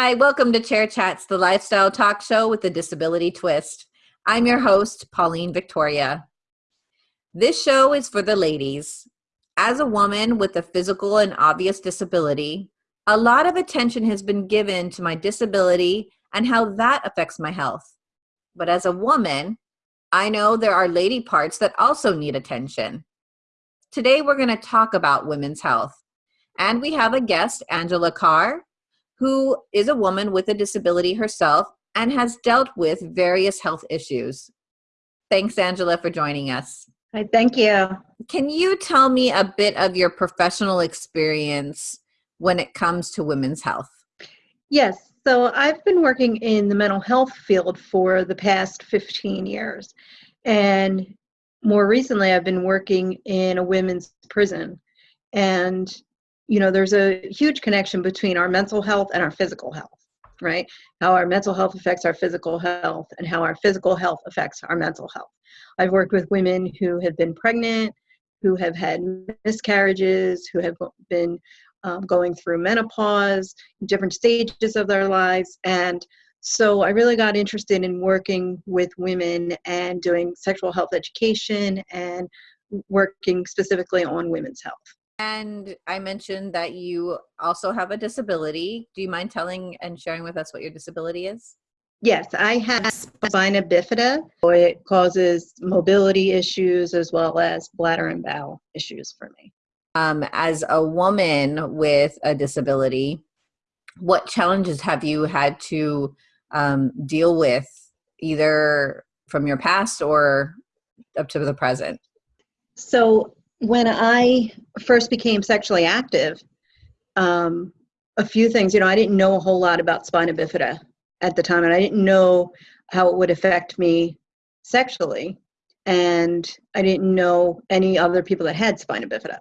Hi, welcome to Chair Chats, the lifestyle talk show with a disability twist. I'm your host, Pauline Victoria. This show is for the ladies. As a woman with a physical and obvious disability, a lot of attention has been given to my disability and how that affects my health. But as a woman, I know there are lady parts that also need attention. Today, we're going to talk about women's health. And we have a guest, Angela Carr, who is a woman with a disability herself and has dealt with various health issues. Thanks, Angela, for joining us. Hi, thank you. Can you tell me a bit of your professional experience when it comes to women's health? Yes, so I've been working in the mental health field for the past 15 years. And more recently, I've been working in a women's prison. And you know, there's a huge connection between our mental health and our physical health, right? How our mental health affects our physical health and how our physical health affects our mental health. I've worked with women who have been pregnant, who have had miscarriages, who have been um, going through menopause, different stages of their lives. And so I really got interested in working with women and doing sexual health education and working specifically on women's health. And I mentioned that you also have a disability. Do you mind telling and sharing with us what your disability is? Yes, I have spina bifida. It causes mobility issues as well as bladder and bowel issues for me. Um, as a woman with a disability, what challenges have you had to um, deal with either from your past or up to the present? So when I first became sexually active, um, a few things, you know, I didn't know a whole lot about spina bifida at the time, and I didn't know how it would affect me sexually. And I didn't know any other people that had spina bifida.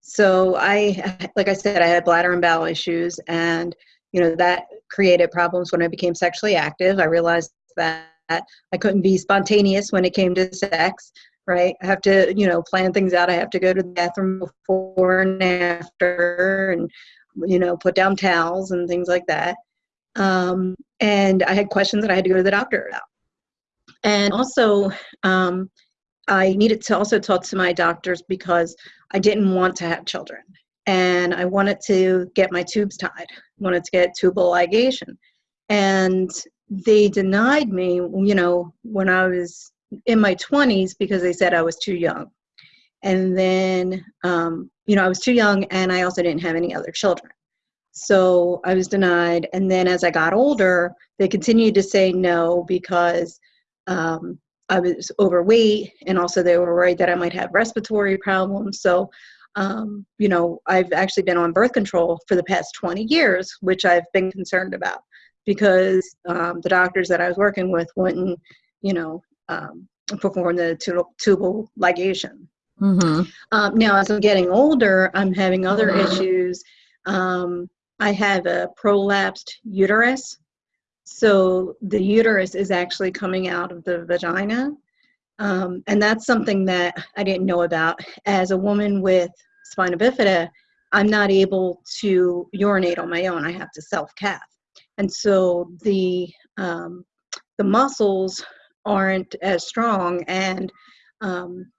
So I, like I said, I had bladder and bowel issues, and you know that created problems when I became sexually active. I realized that I couldn't be spontaneous when it came to sex right? I have to, you know, plan things out. I have to go to the bathroom before and after and, you know, put down towels and things like that. Um, and I had questions that I had to go to the doctor about. And also, um, I needed to also talk to my doctors because I didn't want to have children. And I wanted to get my tubes tied, I wanted to get tubal ligation. And they denied me, you know, when I was in my 20s because they said I was too young. And then, um, you know, I was too young and I also didn't have any other children. So I was denied. And then as I got older, they continued to say no because um, I was overweight and also they were worried that I might have respiratory problems. So, um, you know, I've actually been on birth control for the past 20 years, which I've been concerned about because um, the doctors that I was working with wouldn't, you know, um, perform the tubal ligation. Mm-hmm. Um, now, as I'm getting older, I'm having other issues. Um, I have a prolapsed uterus. So the uterus is actually coming out of the vagina. Um, and that's something that I didn't know about. As a woman with spina bifida, I'm not able to urinate on my own. I have to self cath. And so the um, the muscles aren't as strong and um,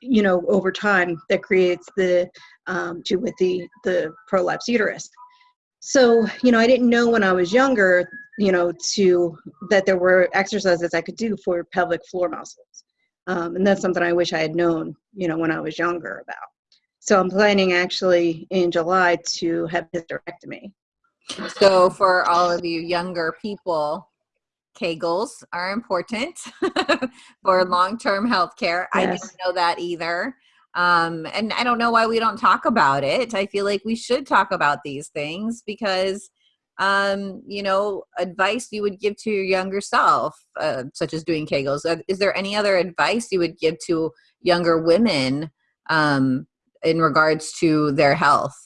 you know over time that creates the um, to with the the prolapse uterus. So you know i didn't know when i was younger you know to that there were exercises i could do for pelvic floor muscles. Um, and that's something i wish i had known you know when i was younger about. So i'm planning actually in july to have hysterectomy. So for all of you younger people Kegels are important for mm-hmm. long-term health care. Yes. I didn't know that either. Um, and I don't know why we don't talk about it. I feel like we should talk about these things because, um, you know, advice you would give to your younger self, uh, such as doing Kegels. Uh, is there any other advice you would give to younger women um, in regards to their health?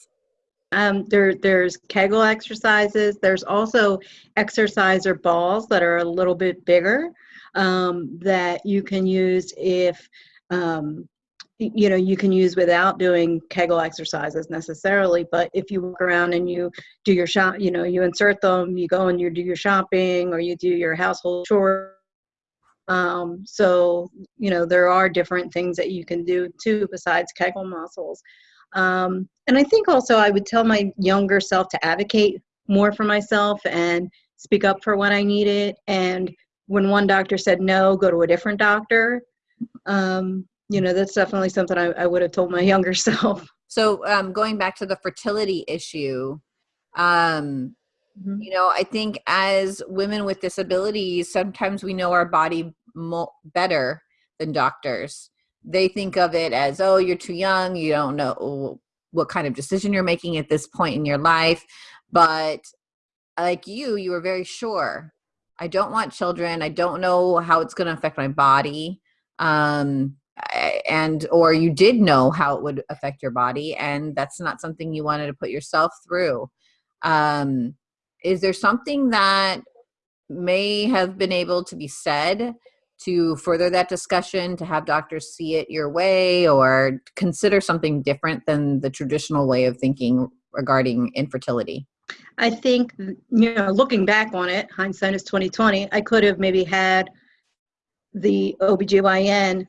Um, there, there's Kegel exercises. There's also exerciser balls that are a little bit bigger um, that you can use if um, you know you can use without doing kegel exercises necessarily but if you walk around and you do your shop you know you insert them you go and you do your shopping or you do your household chores um, so you know there are different things that you can do too besides kegel muscles um, and i think also i would tell my younger self to advocate more for myself and speak up for what i needed. And when one doctor said no go to a different doctor. Um, you know that's definitely something I, I would have told my younger self. So um, going back to the fertility issue um, mm-hmm. you know i think as women with disabilities sometimes we know our body mo- better than doctors they think of it as oh you're too young you don't know what kind of decision you're making at this point in your life. But like you you were very sure. I don't want children. I don't know how it's going to affect my body um, and or you did know how it would affect your body and that's not something you wanted to put yourself through. Um, is there something that may have been able to be said to further that discussion to have doctors see it your way or consider something different than the traditional way of thinking regarding infertility i think you know looking back on it hindsight is 2020 i could have maybe had the obgyn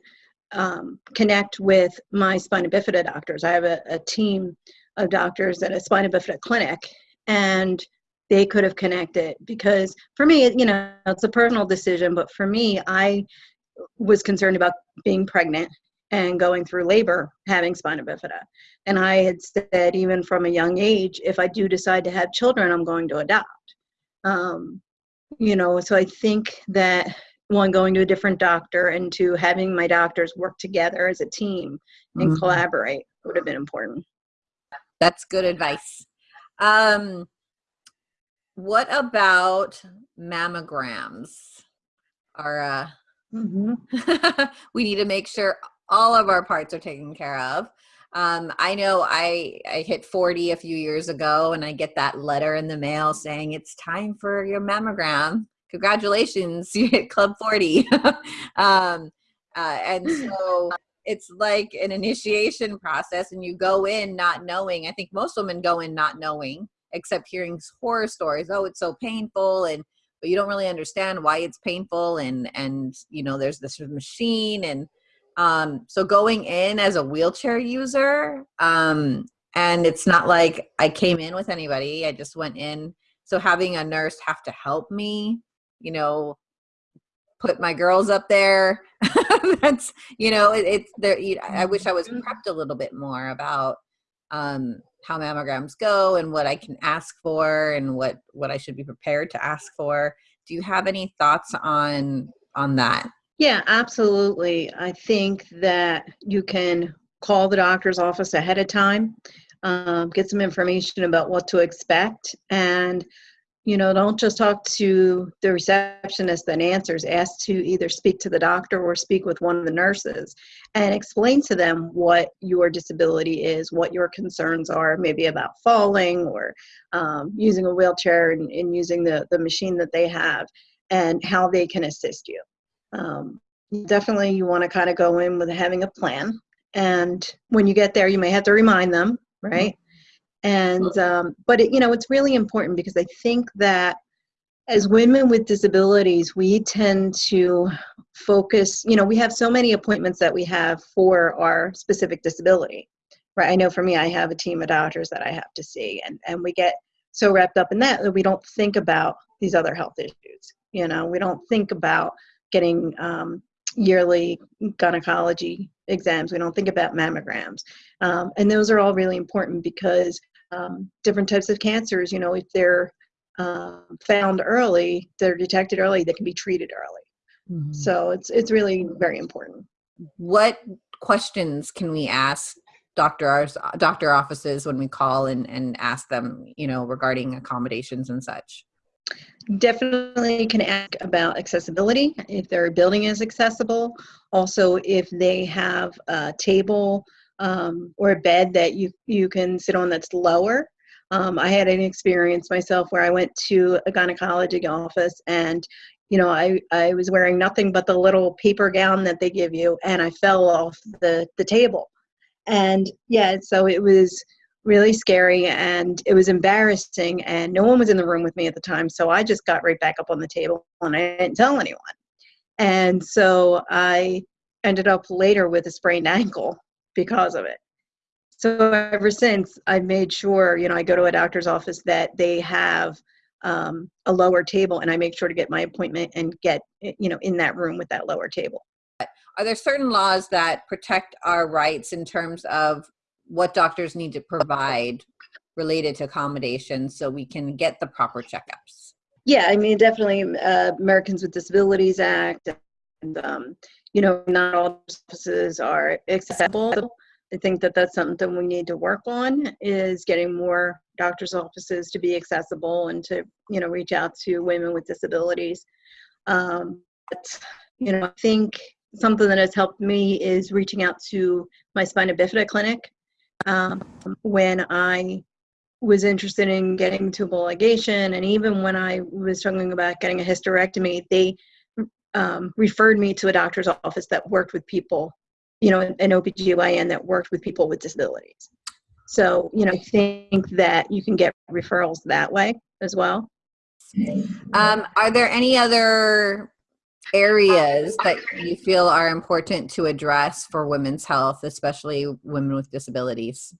um, connect with my spina bifida doctors. I have a, a team of doctors at a spina bifida clinic, and they could have connected because for me, you know, it's a personal decision, but for me, I was concerned about being pregnant and going through labor having spina bifida. And I had said, even from a young age, if I do decide to have children, I'm going to adopt. Um, you know, so I think that one going to a different doctor and to having my doctors work together as a team and mm-hmm. collaborate would have been important that's good advice um what about mammograms are uh mm-hmm. we need to make sure all of our parts are taken care of um, I know I, I hit 40 a few years ago and I get that letter in the mail saying it's time for your mammogram congratulations, you hit Club 40. um, uh, and so it's like an initiation process, and you go in not knowing. I think most women go in not knowing, except hearing horror stories. Oh, it's so painful, and but you don't really understand why it's painful, and and you know there's this machine, and um, so going in as a wheelchair user, um, and it's not like I came in with anybody. I just went in. So having a nurse have to help me you know put my girls up there that's you know it, it's there i wish i was mm-hmm. prepped a little bit more about um how mammograms go and what i can ask for and what what i should be prepared to ask for. Do you have any thoughts on on that? Yeah absolutely. I think that you can call the doctor's office ahead of time um, get some information about what to expect and you know don't just talk to the receptionist that answers. Ask to either speak to the doctor or speak with one of the nurses and explain to them what your disability is what your concerns are maybe about falling or um, using a wheelchair and, and, using the, the machine that they have and how they can assist you. Um, definitely you want to kind of go in with having a plan and when you get there you may have to remind them right and um, but it, you know it's really important because i think that as women with disabilities we tend to focus you know we have so many appointments that we have for our specific disability right? I know for me i have a team of doctors that i have to see and and we get so wrapped up in that that we don't think about these other health issues you know? We don't think about getting um, yearly gynecology exams. We don't think about mammograms. Um, and those are all really important because um, different types of cancers, you know, if they're uh, found early, they're detected early, they can be treated early. Mm-hmm. So it's it's really very important. What questions can we ask doctors doctor offices when we call and, and ask them, you know, regarding accommodations and such? Definitely can ask about accessibility, if their building is accessible. Also, if they have a table um, or a bed that you you can sit on that's lower. Um, I had an experience myself where I went to a gynecology office and you know I, I was wearing nothing but the little paper gown that they give you and I fell off the, the table. And yeah, so it was really scary and it was embarrassing and no one was in the room with me at the time. So i just got right back up on the table and i didn't tell anyone. And so i ended up later with a sprained ankle because of it so ever since i've made sure you know i go to a doctor's office that they have um, a lower table and i make sure to get my appointment and get you know in that room with that lower table are there certain laws that protect our rights in terms of what doctors need to provide related to accommodations so we can get the proper checkups? Yeah, I mean, definitely uh, Americans with Disabilities Act, and um, you know, not all offices are accessible. I think that that's something we need to work on is getting more doctors' offices to be accessible and to you know reach out to women with disabilities. Um, but you know, I think something that has helped me is reaching out to my spina bifida clinic um, when I was interested in getting tubal ligation, and even when I was struggling about getting a hysterectomy, they um, referred me to a doctor's office that worked with people, you know, an OBGYN that worked with people with disabilities. So, you know, I think that you can get referrals that way as well. Um, are there any other areas that you feel are important to address for women's health, especially women with disabilities?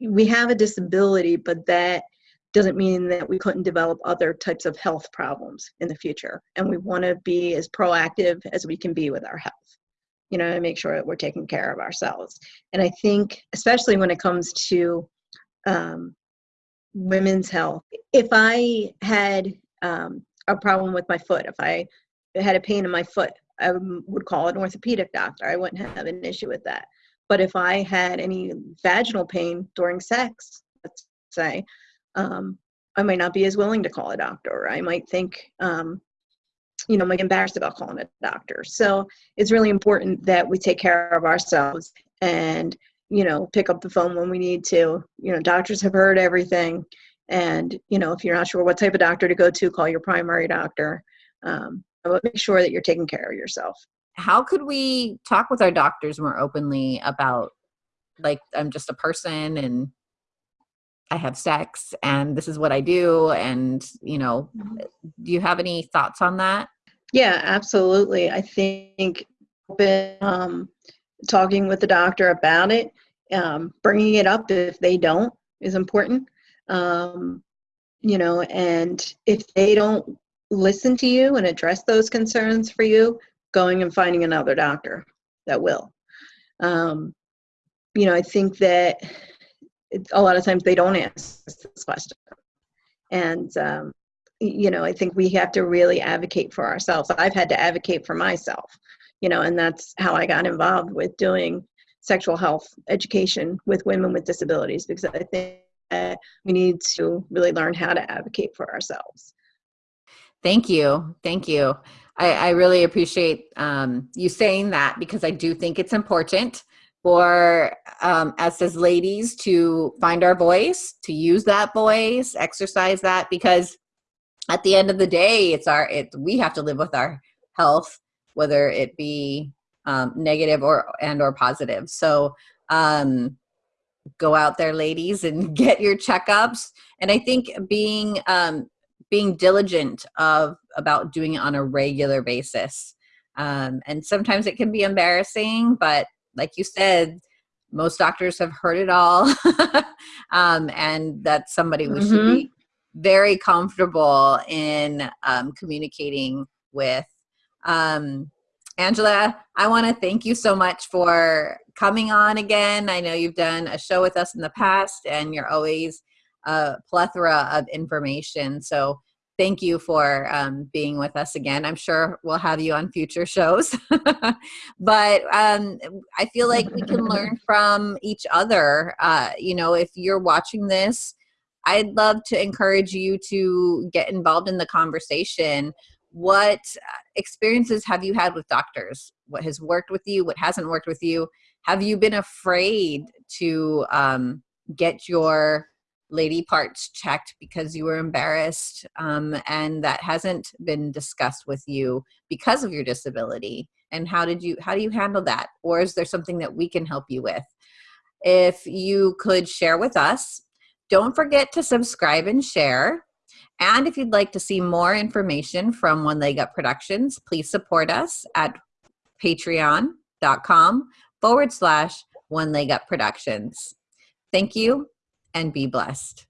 We have a disability, but that doesn't mean that we couldn't develop other types of health problems in the future. And we want to be as proactive as we can be with our health, you know, and make sure that we're taking care of ourselves. And I think, especially when it comes to um, women's health, if I had um, a problem with my foot, if I had a pain in my foot, I would call an orthopedic doctor. I wouldn't have an issue with that. But if I had any vaginal pain during sex, let's say, um, I might not be as willing to call a doctor. I might think, um, you know, I'm like embarrassed about calling a doctor. So it's really important that we take care of ourselves and, you know, pick up the phone when we need to. You know, doctors have heard everything. And, you know, if you're not sure what type of doctor to go to, call your primary doctor. Um, but make sure that you're taking care of yourself. How could we talk with our doctors more openly about, like, I'm just a person and I have sex and this is what I do? And, you know, mm-hmm. do you have any thoughts on that? Yeah, absolutely. I think um, talking with the doctor about it, um, bringing it up if they don't is important. Um, you know, and if they don't listen to you and address those concerns for you, going and finding another doctor that will. Um, you know, I think that a lot of times they don't answer this question. And, um, you know, I think we have to really advocate for ourselves. I've had to advocate for myself, you know, and that's how I got involved with doing sexual health education with women with disabilities because I think we need to really learn how to advocate for ourselves. Thank you. Thank you. I, I really appreciate um, you saying that because I do think it's important for um, us as ladies to find our voice, to use that voice, exercise that because at the end of the day, it's our, it, we have to live with our health, whether it be um, negative or, and or positive. So um, go out there ladies and get your checkups. And I think being um, being diligent of about doing it on a regular basis. Um, and sometimes it can be embarrassing, but like you said, most doctors have heard it all. um, and that's somebody we mm-hmm. should be mm-hmm. very comfortable in um, communicating with. Um, Angela, I want to thank you so much for coming on again. I know you've done a show with us in the past and you're always a plethora of information. So thank you for um, being with us again. I'm sure we'll have you on future shows. but um, I feel like we can learn from each other. Uh, you know, if you're watching this, I'd love to encourage you to get involved in the conversation. What experiences have you had with doctors? What has worked with you? What hasn't worked with you? Have you been afraid to um, get your lady parts checked because you were embarrassed um, and that hasn't been discussed with you because of your disability and how did you how do you handle that or is there something that we can help you with if you could share with us. Don't forget to subscribe and share. And if you'd like to see more information from One Leg Up Productions, please support us at patreon.com forward slash One Leg Up Productions. Thank you and be blessed.